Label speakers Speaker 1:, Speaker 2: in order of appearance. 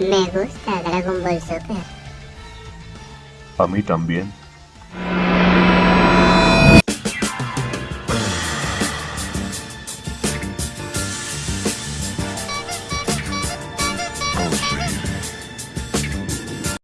Speaker 1: Me gusta Dragon Ball Super.
Speaker 2: A mí también.